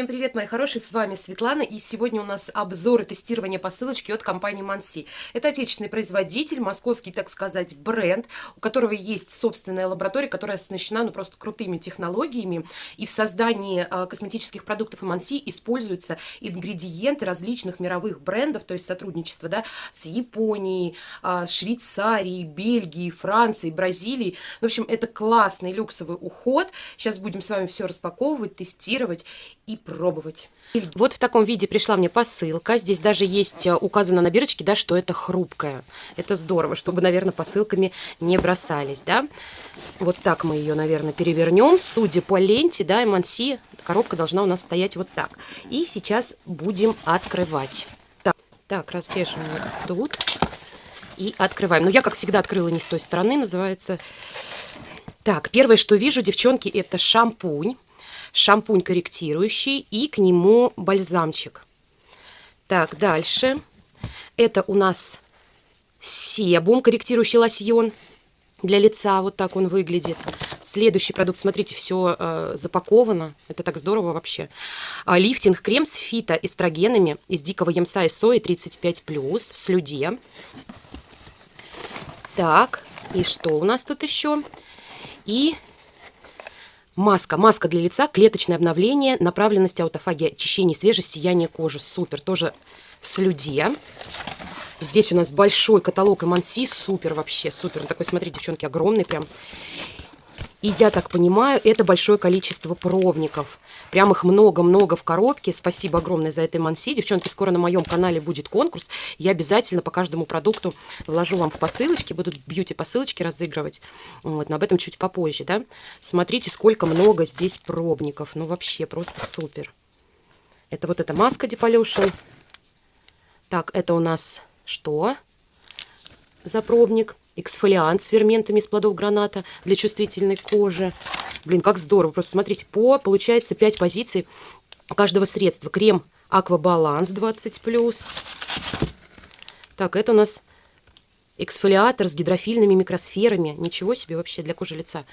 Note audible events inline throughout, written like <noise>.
Всем привет, мои хорошие, с вами Светлана, и сегодня у нас обзор и тестирование посылочки от компании Манси. Это отечественный производитель, московский, так сказать, бренд, у которого есть собственная лаборатория, которая оснащена, ну, просто крутыми технологиями, и в создании э, косметических продуктов Манси используются ингредиенты различных мировых брендов, то есть сотрудничество, да, с Японией, э, Швейцарией, Бельгией, Францией, Бразилией. В общем, это классный люксовый уход. Сейчас будем с вами все распаковывать, тестировать и пробовать. Вот в таком виде пришла мне посылка. Здесь даже есть э, указано на бирочке, да, что это хрупкая. Это здорово, чтобы, наверное, посылками не бросались, да. Вот так мы ее, наверное, перевернем. Судя по ленте, да, Эманси, коробка должна у нас стоять вот так. И сейчас будем открывать. Так, так разрежем тут и открываем. Ну, я, как всегда, открыла не с той стороны, называется. Так, первое, что вижу, девчонки, это шампунь шампунь корректирующий и к нему бальзамчик. Так, дальше. Это у нас себум, корректирующий лосьон для лица. Вот так он выглядит. Следующий продукт, смотрите, все э, запаковано. Это так здорово вообще. А, лифтинг крем с фитоэстрогенами из дикого ямса и сои 35+, в слюде. Так, и что у нас тут еще? И Маска. Маска для лица, клеточное обновление, направленность аутофагия, очищение, свежесть, сияние кожи. Супер. Тоже в слюде. Здесь у нас большой каталог Эманси. Супер вообще, супер. Он такой, смотрите, девчонки, огромный прям. И я так понимаю, это большое количество пробников. Прям их много-много в коробке. Спасибо огромное за это Манси. Девчонки, скоро на моем канале будет конкурс. Я обязательно по каждому продукту вложу вам в посылочки. Будут бьюти-посылочки разыгрывать. Вот, но об этом чуть попозже, да. Смотрите, сколько много здесь пробников. Ну, вообще, просто супер. Это вот эта маска Depollution. Так, это у нас что за пробник? Эксфолиант с ферментами из плодов граната для чувствительной кожи. Блин, как здорово. Просто смотрите, по, получается, 5 позиций каждого средства. Крем Аквабаланс 20+. Так, это у нас эксфолиатор с гидрофильными микросферами. Ничего себе вообще для кожи лица.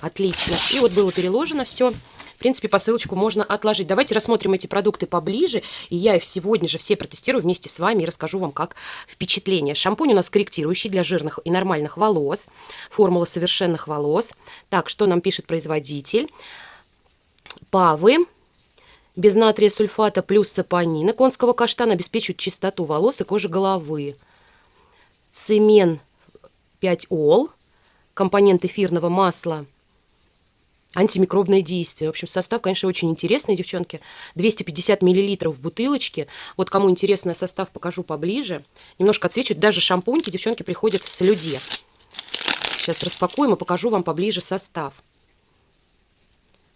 Отлично. И вот было переложено все. В принципе, посылочку можно отложить. Давайте рассмотрим эти продукты поближе. И я их сегодня же все протестирую вместе с вами и расскажу вам, как впечатление. Шампунь у нас корректирующий для жирных и нормальных волос. Формула совершенных волос. Так, что нам пишет производитель? Павы без натрия сульфата плюс сапонина конского каштана обеспечивают чистоту волос и кожи головы. Цемен 5 ол, компонент эфирного масла антимикробное действие. В общем, состав, конечно, очень интересный, девчонки. 250 миллилитров в бутылочке. Вот кому интересно состав, покажу поближе. Немножко отсвечивает. Даже шампуньки, девчонки, приходят в слюде. Сейчас распакуем и покажу вам поближе состав.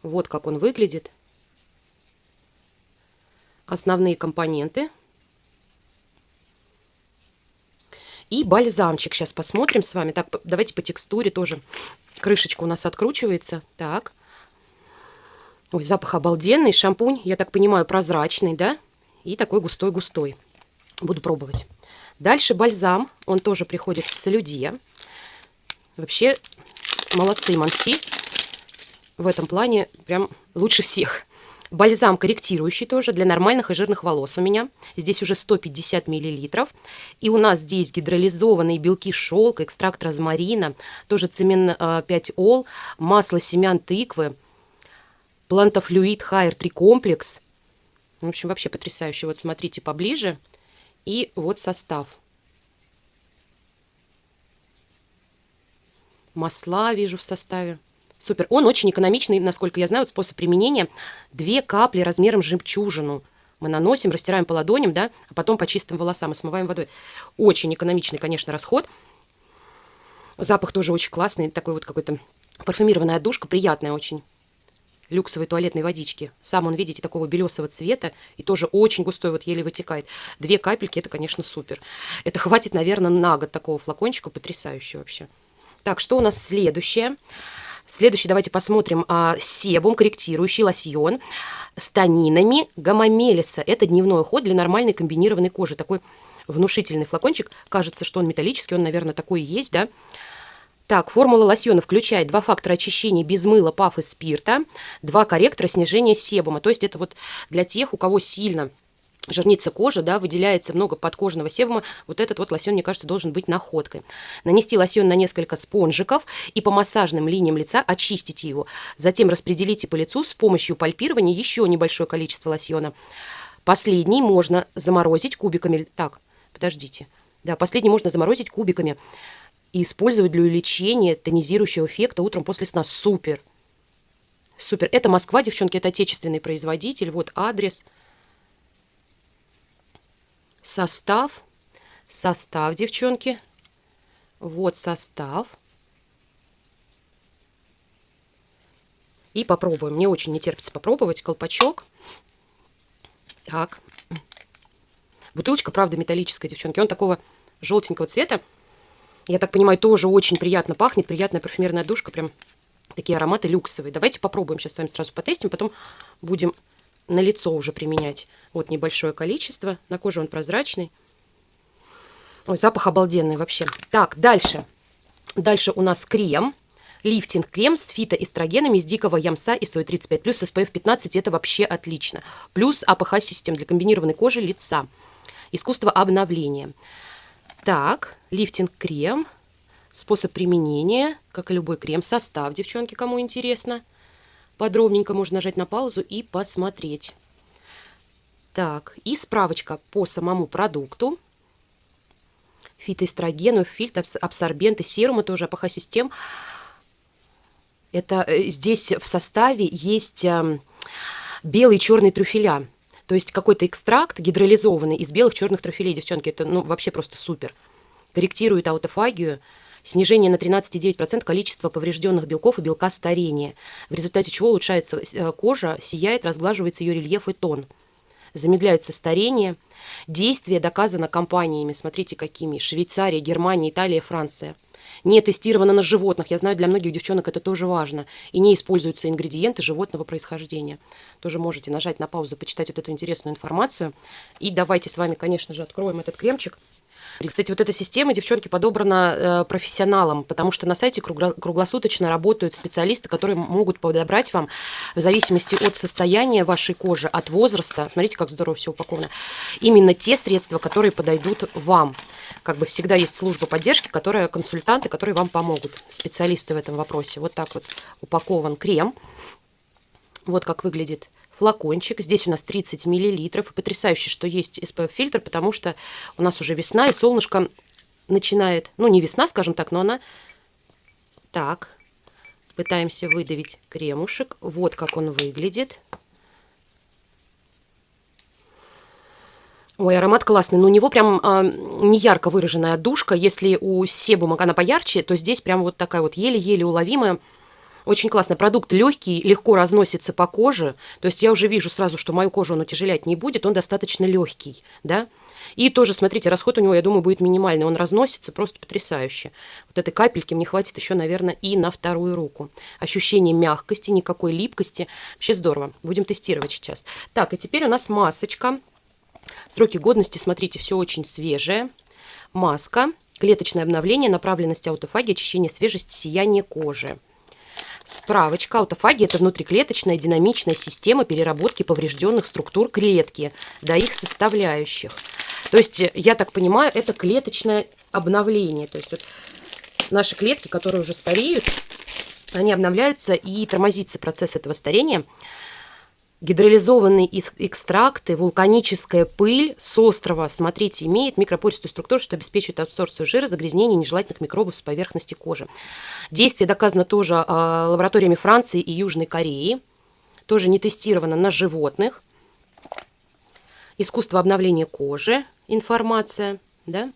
Вот как он выглядит. Основные компоненты. И бальзамчик. Сейчас посмотрим с вами. Так, давайте по текстуре тоже Крышечка у нас откручивается. Так. Ой, запах обалденный. Шампунь, я так понимаю, прозрачный, да? И такой густой-густой. Буду пробовать. Дальше бальзам. Он тоже приходит в солюде. Вообще, молодцы, Манси. В этом плане прям лучше всех. Бальзам корректирующий тоже для нормальных и жирных волос у меня. Здесь уже 150 миллилитров. И у нас здесь гидролизованные белки шелка, экстракт розмарина, тоже цемент 5 ол, масло семян тыквы, плантофлюид хайр 3 комплекс. В общем, вообще потрясающе. Вот смотрите поближе. И вот состав. Масла вижу в составе. Супер. Он очень экономичный, насколько я знаю, вот способ применения. Две капли размером жемчужину. Мы наносим, растираем по ладоням, да, а потом по чистым волосам и смываем водой. Очень экономичный, конечно, расход. Запах тоже очень классный, такой вот какой-то парфюмированная душка, приятная очень. Люксовой туалетной водички. Сам он, видите, такого белесого цвета и тоже очень густой, вот еле вытекает. Две капельки, это, конечно, супер. Это хватит, наверное, на год такого флакончика, потрясающе вообще. Так, что у нас следующее? Следующий давайте посмотрим а, себум, корректирующий лосьон с танинами гамамелиса. Это дневной уход для нормальной комбинированной кожи. Такой внушительный флакончик. Кажется, что он металлический, он, наверное, такой и есть, да? Так, формула лосьона включает два фактора очищения без мыла, паф и спирта, два корректора снижения себума. То есть это вот для тех, у кого сильно жирнится кожа, да, выделяется много подкожного себума, вот этот вот лосьон, мне кажется, должен быть находкой. Нанести лосьон на несколько спонжиков и по массажным линиям лица очистите его. Затем распределите по лицу с помощью пальпирования еще небольшое количество лосьона. Последний можно заморозить кубиками. Так, подождите. Да, последний можно заморозить кубиками и использовать для увеличения тонизирующего эффекта утром после сна. Супер! Супер. Это Москва, девчонки, это отечественный производитель. Вот адрес. Состав. Состав, девчонки. Вот состав. И попробуем. Мне очень не терпится попробовать колпачок. Так. Бутылочка, правда, металлическая, девчонки. Он такого желтенького цвета. Я так понимаю, тоже очень приятно пахнет. Приятная парфюмерная душка. Прям такие ароматы люксовые. Давайте попробуем сейчас с вами сразу потестим. Потом будем на лицо уже применять. Вот небольшое количество. На коже он прозрачный. Ой, запах обалденный вообще. Так, дальше. Дальше у нас крем. Лифтинг-крем с фитоэстрогенами из дикого ямса и сои 35 плюс SPF 15. Это вообще отлично. Плюс АПХ-систем для комбинированной кожи лица. Искусство обновления. Так, лифтинг-крем. Способ применения, как и любой крем. Состав, девчонки, кому интересно. Подробненько можно нажать на паузу и посмотреть. Так, и справочка по самому продукту. Фитоэстрогены, фильтр, абсорбенты, серумы тоже, АПХ-систем. Это э, здесь в составе есть эм, белый и черный трюфеля. То есть какой-то экстракт гидролизованный из белых черных трофилей, девчонки, это ну, вообще просто супер. Корректирует аутофагию, снижение на 13,9% количества поврежденных белков и белка старения, в результате чего улучшается э, кожа, сияет, разглаживается ее рельеф и тон. Замедляется старение. Действие доказано компаниями, смотрите какими, Швейцария, Германия, Италия, Франция – не тестировано на животных. Я знаю, для многих девчонок это тоже важно. И не используются ингредиенты животного происхождения. Тоже можете нажать на паузу, почитать вот эту интересную информацию. И давайте с вами, конечно же, откроем этот кремчик. Кстати, вот эта система, девчонки, подобрана э, профессионалам, потому что на сайте круглосуточно работают специалисты, которые могут подобрать вам в зависимости от состояния вашей кожи, от возраста, смотрите, как здорово все упаковано, именно те средства, которые подойдут вам. Как бы всегда есть служба поддержки, которая консультанты, которые вам помогут, специалисты в этом вопросе. Вот так вот упакован крем. Вот как выглядит флакончик. Здесь у нас 30 миллилитров. И потрясающе, что есть SPF-фильтр, потому что у нас уже весна, и солнышко начинает... Ну, не весна, скажем так, но она... Так, пытаемся выдавить кремушек. Вот как он выглядит. Ой, аромат классный. Но у него прям а, не ярко выраженная душка. Если у себума она поярче, то здесь прям вот такая вот еле-еле уловимая очень классно. Продукт легкий, легко разносится по коже. То есть я уже вижу сразу, что мою кожу он утяжелять не будет. Он достаточно легкий, да. И тоже, смотрите, расход у него, я думаю, будет минимальный. Он разносится просто потрясающе. Вот этой капельки мне хватит еще, наверное, и на вторую руку. Ощущение мягкости, никакой липкости. Вообще здорово. Будем тестировать сейчас. Так, и теперь у нас масочка. Сроки годности, смотрите, все очень свежее. Маска. Клеточное обновление, направленность аутофагии, очищение свежести, сияние кожи. Справочка. Аутофагия – это внутриклеточная динамичная система переработки поврежденных структур клетки до их составляющих. То есть, я так понимаю, это клеточное обновление. То есть, вот наши клетки, которые уже стареют, они обновляются и тормозится процесс этого старения – Гидролизованные экстракты, вулканическая пыль с острова, смотрите, имеет микропористую структуру, что обеспечивает абсорбцию жира, загрязнение нежелательных микробов с поверхности кожи. Действие доказано тоже э, лабораториями Франции и Южной Кореи. Тоже не тестировано на животных. Искусство обновления кожи, информация, да.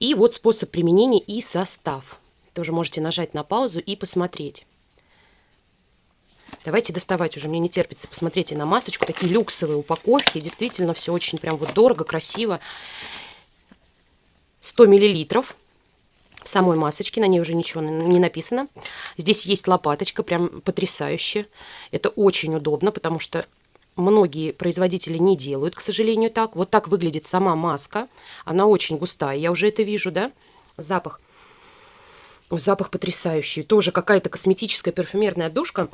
И вот способ применения и состав. Тоже можете нажать на паузу и посмотреть. Давайте доставать уже, мне не терпится. Посмотрите на масочку, такие люксовые упаковки. Действительно, все очень прям вот дорого, красиво. 100 миллилитров самой масочки, на ней уже ничего не написано. Здесь есть лопаточка, прям потрясающе. Это очень удобно, потому что многие производители не делают, к сожалению, так. Вот так выглядит сама маска. Она очень густая, я уже это вижу, да? Запах. Запах потрясающий. Тоже какая-то косметическая парфюмерная душка.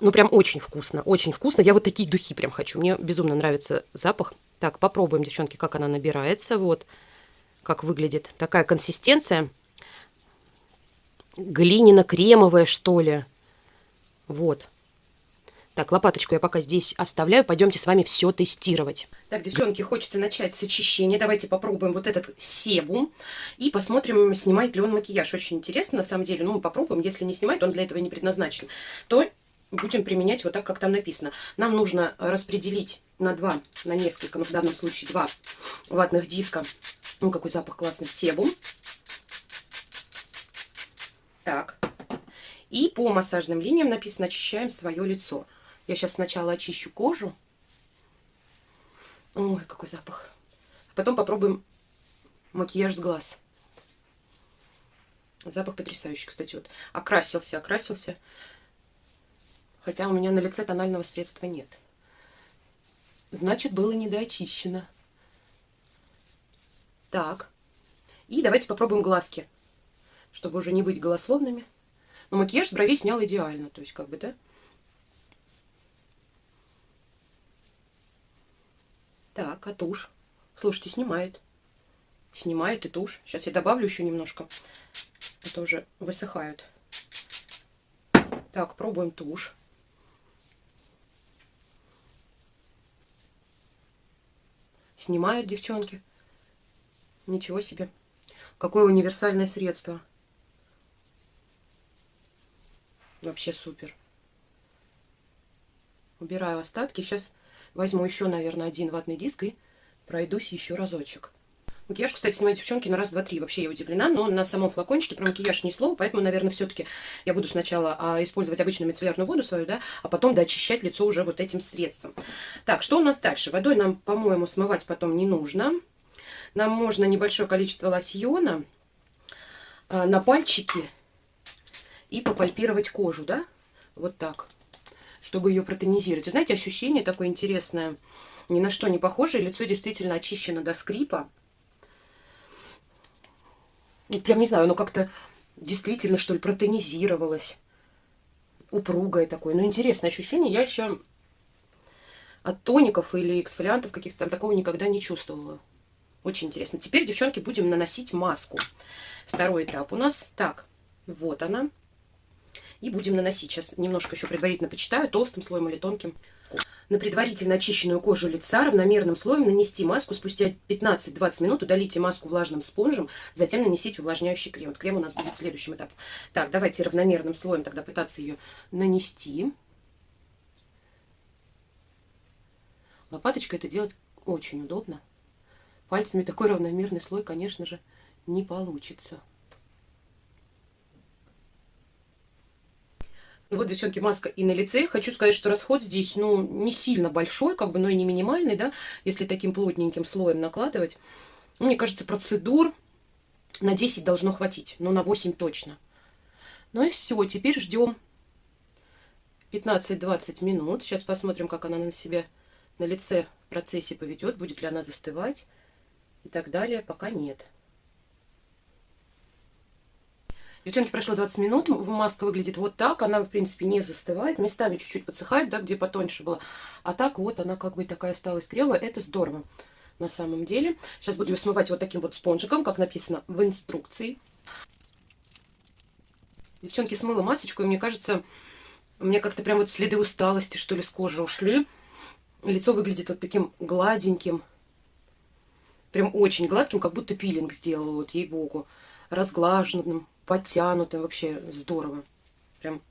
Ну, прям очень вкусно, очень вкусно. Я вот такие духи прям хочу. Мне безумно нравится запах. Так, попробуем, девчонки, как она набирается. Вот, как выглядит. Такая консистенция. Глиняно-кремовая, что ли. Вот. Так, лопаточку я пока здесь оставляю. Пойдемте с вами все тестировать. Так, девчонки, хочется начать с очищения. Давайте попробуем вот этот себум. И посмотрим, снимает ли он макияж. Очень интересно, на самом деле. Ну, мы попробуем. Если не снимает, он для этого не предназначен. То будем применять вот так, как там написано. Нам нужно распределить на два, на несколько, ну, в данном случае два ватных диска. Ну, какой запах классный. Себум. Так. И по массажным линиям написано «Очищаем свое лицо». Я сейчас сначала очищу кожу. Ой, какой запах. Потом попробуем макияж с глаз. Запах потрясающий, кстати. Вот окрасился, окрасился. Хотя у меня на лице тонального средства нет. Значит, было недоочищено. Так. И давайте попробуем глазки. Чтобы уже не быть голословными. Но макияж с бровей снял идеально. То есть, как бы, да? Так, а тушь? Слушайте, снимает. Снимает и тушь. Сейчас я добавлю еще немножко. Это уже высыхают. Так, пробуем тушь. Снимают девчонки. Ничего себе. Какое универсальное средство. Вообще супер. Убираю остатки. Сейчас Возьму еще, наверное, один ватный диск и пройдусь еще разочек. Макияж, кстати, снимаю девчонки на раз, два, три. Вообще я удивлена, но на самом флакончике про макияж ни слова, поэтому, наверное, все-таки я буду сначала а, использовать обычную мицеллярную воду свою, да, а потом доочищать лицо уже вот этим средством. Так, что у нас дальше? Водой нам, по-моему, смывать потом не нужно. Нам можно небольшое количество лосьона а, на пальчики и попальпировать кожу, да, вот так чтобы ее протонизировать. Вы знаете, ощущение такое интересное, ни на что не похожее. Лицо действительно очищено до скрипа. И прям не знаю, оно как-то действительно, что ли, протонизировалось. Упругое такое. Ну, интересное ощущение. Я еще от тоников или эксфолиантов каких-то там такого никогда не чувствовала. Очень интересно. Теперь, девчонки, будем наносить маску. Второй этап у нас. Так, вот она. И будем наносить. Сейчас немножко еще предварительно почитаю, толстым слоем или тонким. На предварительно очищенную кожу лица равномерным слоем нанести маску. Спустя 15-20 минут удалите маску влажным спонжем, затем нанесите увлажняющий крем. Вот крем у нас будет следующим этапом. Так, давайте равномерным слоем тогда пытаться ее нанести. Лопаточкой это делать очень удобно. Пальцами такой равномерный слой, конечно же, не получится. Вот, девчонки, маска и на лице. Хочу сказать, что расход здесь, ну, не сильно большой, как бы, но и не минимальный, да, если таким плотненьким слоем накладывать. Мне кажется, процедур на 10 должно хватить, но на 8 точно. Ну и все, теперь ждем 15-20 минут. Сейчас посмотрим, как она на себя на лице в процессе поведет, будет ли она застывать и так далее. Пока нет. Девчонки, прошло 20 минут, маска выглядит вот так, она, в принципе, не застывает, местами чуть-чуть подсыхает, да, где потоньше была, а так вот она как бы такая осталась кривая, это здорово на самом деле. Сейчас буду ее смывать вот таким вот спонжиком, как написано в инструкции. Девчонки, смыла масочку, и мне кажется, у меня как-то прям вот следы усталости, что ли, с кожи ушли. Лицо выглядит вот таким гладеньким, прям очень гладким, как будто пилинг сделала, вот ей-богу, разглаженным подтянутым, вообще здорово. Прям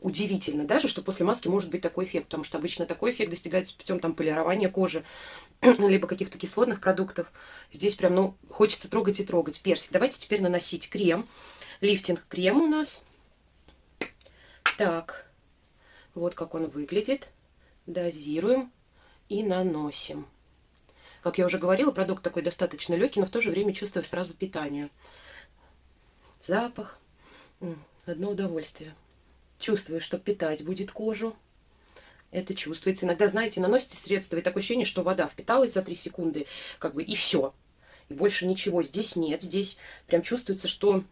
удивительно даже, что после маски может быть такой эффект, потому что обычно такой эффект достигается путем там полирования кожи, <clears throat> либо каких-то кислотных продуктов. Здесь прям, ну, хочется трогать и трогать. Персик. Давайте теперь наносить крем. Лифтинг-крем у нас. Так, вот как он выглядит. Дозируем и наносим. Как я уже говорила, продукт такой достаточно легкий, но в то же время чувствую сразу питание запах. Одно удовольствие. Чувствую, что питать будет кожу. Это чувствуется. Иногда, знаете, наносите средства, и такое ощущение, что вода впиталась за 3 секунды, как бы, и все. И больше ничего здесь нет. Здесь прям чувствуется, что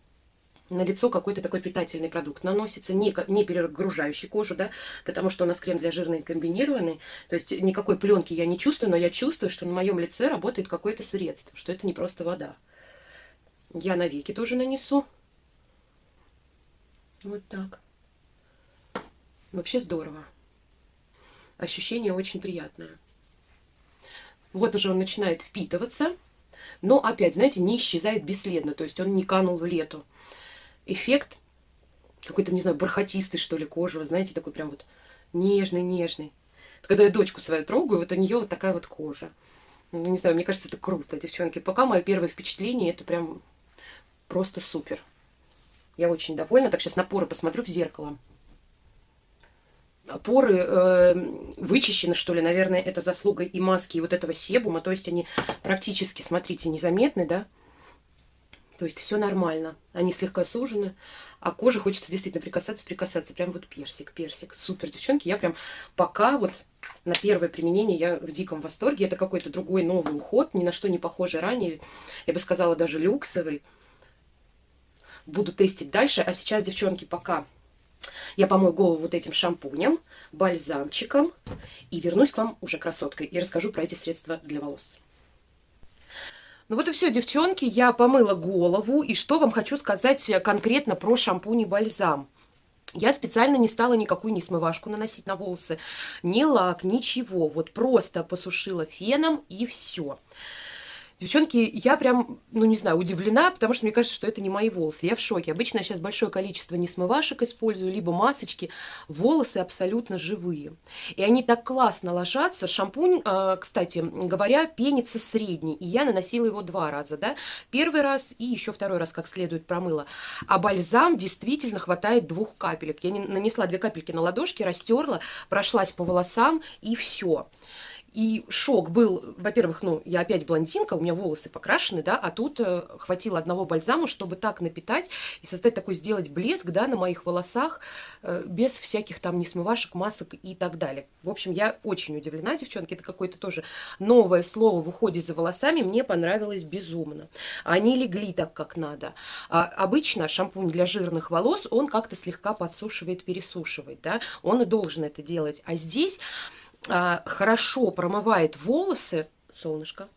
на лицо какой-то такой питательный продукт наносится, не, не перегружающий кожу, да, потому что у нас крем для жирной комбинированный, то есть никакой пленки я не чувствую, но я чувствую, что на моем лице работает какое-то средство, что это не просто вода. Я на веки тоже нанесу. Вот так. Вообще здорово. Ощущение очень приятное. Вот уже он начинает впитываться, но опять, знаете, не исчезает бесследно, то есть он не канул в лету. Эффект какой-то, не знаю, бархатистый, что ли, кожи, вы знаете, такой прям вот нежный-нежный. Когда я дочку свою трогаю, вот у нее вот такая вот кожа. Ну, не знаю, мне кажется, это круто, девчонки. Пока мое первое впечатление, это прям просто супер. Я очень довольна. Так, сейчас на поры посмотрю в зеркало. Поры э, вычищены, что ли, наверное, это заслуга и маски, и вот этого себума. То есть они практически, смотрите, незаметны, да? То есть все нормально. Они слегка сужены, а коже хочется действительно прикасаться, прикасаться. Прям вот персик, персик. Супер, девчонки. Я прям пока вот на первое применение я в диком восторге. Это какой-то другой новый уход, ни на что не похожий ранее. Я бы сказала, даже люксовый буду тестить дальше. А сейчас, девчонки, пока я помою голову вот этим шампунем, бальзамчиком и вернусь к вам уже красоткой и расскажу про эти средства для волос. Ну вот и все, девчонки, я помыла голову. И что вам хочу сказать конкретно про шампунь и бальзам. Я специально не стала никакую не смывашку наносить на волосы, ни лак, ничего. Вот просто посушила феном и все. Девчонки, я прям, ну не знаю, удивлена, потому что мне кажется, что это не мои волосы. Я в шоке. Обычно сейчас большое количество несмывашек использую, либо масочки. Волосы абсолютно живые. И они так классно ложатся. Шампунь, а, кстати говоря, пенится средний. И я наносила его два раза, да. Первый раз и еще второй раз как следует промыла. А бальзам действительно хватает двух капелек. Я нанесла две капельки на ладошки, растерла, прошлась по волосам и все. И шок был, во-первых, ну, я опять блондинка, у меня волосы покрашены, да, а тут э, хватило одного бальзама, чтобы так напитать и создать такой, сделать блеск, да, на моих волосах, э, без всяких там несмывашек, масок и так далее. В общем, я очень удивлена, девчонки, это какое-то тоже новое слово в уходе за волосами, мне понравилось безумно. Они легли так, как надо. А обычно шампунь для жирных волос, он как-то слегка подсушивает, пересушивает, да, он и должен это делать. А здесь а, хорошо промывает волосы, солнышко,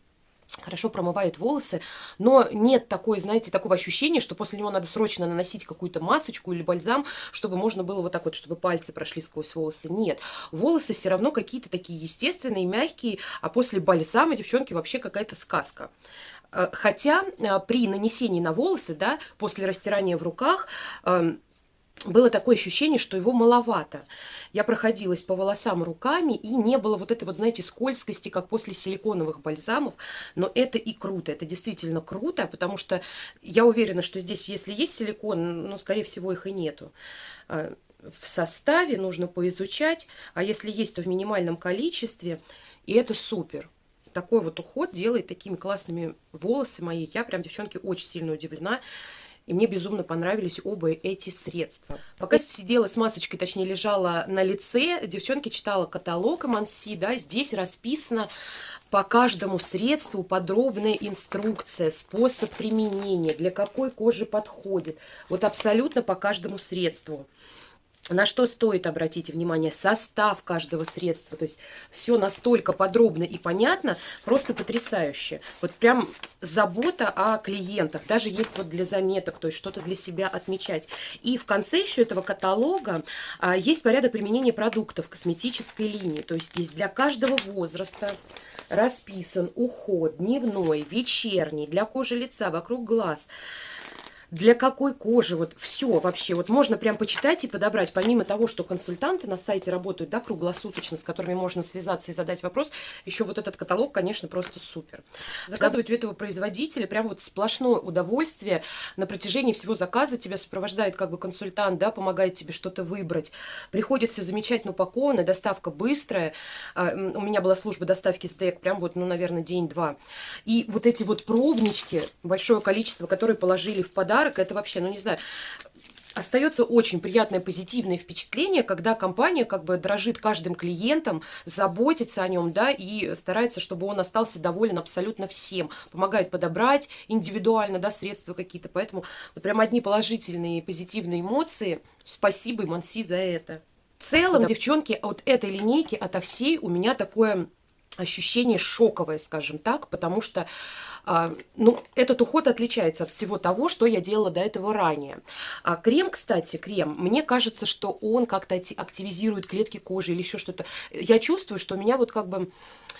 хорошо промывает волосы, но нет такой, знаете, такого ощущения, что после него надо срочно наносить какую-то масочку или бальзам, чтобы можно было вот так вот, чтобы пальцы прошли сквозь волосы. Нет, волосы все равно какие-то такие естественные, мягкие, а после бальзама, девчонки, вообще какая-то сказка. А, хотя а, при нанесении на волосы, да, после растирания в руках, было такое ощущение, что его маловато. Я проходилась по волосам руками, и не было вот этой вот, знаете, скользкости, как после силиконовых бальзамов. Но это и круто, это действительно круто, потому что я уверена, что здесь, если есть силикон, ну, скорее всего, их и нету. А, в составе нужно поизучать, а если есть, то в минимальном количестве, и это супер такой вот уход делает такими классными волосы мои. Я прям, девчонки, очень сильно удивлена. И мне безумно понравились оба эти средства. Пока сидела с масочкой, точнее лежала на лице, девчонки читала каталог Манси, да, здесь расписано по каждому средству подробная инструкция, способ применения, для какой кожи подходит. Вот абсолютно по каждому средству. На что стоит обратить внимание? Состав каждого средства. То есть все настолько подробно и понятно, просто потрясающе. Вот прям забота о клиентах. Даже есть вот для заметок, то есть что-то для себя отмечать. И в конце еще этого каталога а, есть порядок применения продуктов косметической линии. То есть здесь для каждого возраста расписан уход дневной, вечерний, для кожи лица, вокруг глаз – для какой кожи, вот все вообще. Вот можно прям почитать и подобрать, помимо того, что консультанты на сайте работают, да, круглосуточно, с которыми можно связаться и задать вопрос, еще вот этот каталог, конечно, просто супер. Заказывать у этого производителя прям вот сплошное удовольствие на протяжении всего заказа, тебя сопровождает как бы консультант, да, помогает тебе что-то выбрать. Приходит все замечательно упаковано, доставка быстрая. А, у меня была служба доставки стейк, прям вот, ну, наверное, день-два. И вот эти вот пробнички, большое количество, которые положили в подарок, подарок, это вообще, ну не знаю, остается очень приятное позитивное впечатление, когда компания как бы дрожит каждым клиентом, заботится о нем, да, и старается, чтобы он остался доволен абсолютно всем, помогает подобрать индивидуально, да, средства какие-то, поэтому вот прям одни положительные позитивные эмоции. Спасибо, Манси, за это. В целом, да. девчонки, от этой линейки, ото всей у меня такое ощущение шоковое, скажем так, потому что а, ну, этот уход отличается от всего того, что я делала до этого ранее. А крем, кстати, крем, мне кажется, что он как-то активизирует клетки кожи или еще что-то. Я чувствую, что у меня вот как бы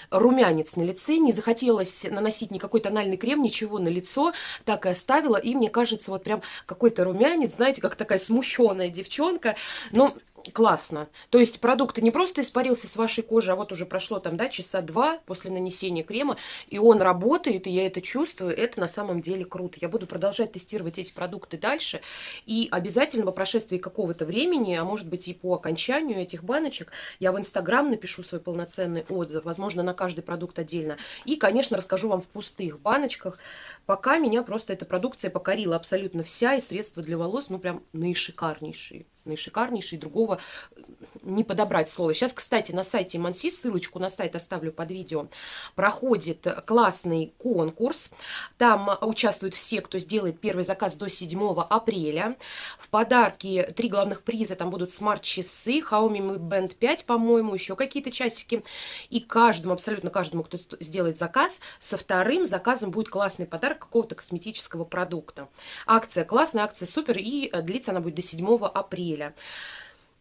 румянец на лице, не захотелось наносить никакой тональный крем, ничего на лицо, так и оставила, и мне кажется, вот прям какой-то румянец, знаете, как такая смущенная девчонка, но классно. То есть продукт не просто испарился с вашей кожи, а вот уже прошло там, да, часа два после нанесения крема, и он работает, и я это чувствую, это на самом деле круто. Я буду продолжать тестировать эти продукты дальше, и обязательно по прошествии какого-то времени, а может быть и по окончанию этих баночек, я в Инстаграм напишу свой полноценный отзыв, возможно, на каждый продукт отдельно. И, конечно, расскажу вам в пустых баночках. Пока меня просто эта продукция покорила абсолютно вся, и средства для волос, ну, прям наишикарнейшие наишикарнейший, другого не подобрать слово. Сейчас, кстати, на сайте Манси, ссылочку на сайт оставлю под видео, проходит классный конкурс. Там участвуют все, кто сделает первый заказ до 7 апреля. В подарки три главных приза, там будут смарт-часы, Xiaomi Mi Band 5, по-моему, еще какие-то часики. И каждому, абсолютно каждому, кто сделает заказ, со вторым заказом будет классный подарок какого-то косметического продукта. Акция классная, акция супер, и длится она будет до 7 апреля.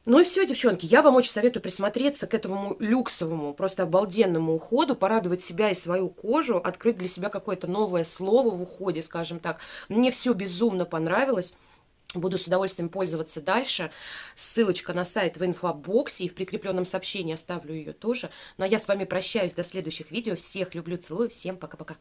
Ну и все, девчонки, я вам очень советую присмотреться к этому люксовому, просто обалденному уходу, порадовать себя и свою кожу, открыть для себя какое-то новое слово в уходе, скажем так. Мне все безумно понравилось. Буду с удовольствием пользоваться дальше. Ссылочка на сайт в инфобоксе и в прикрепленном сообщении оставлю ее тоже. Ну а я с вами прощаюсь до следующих видео. Всех люблю, целую. Всем пока-пока.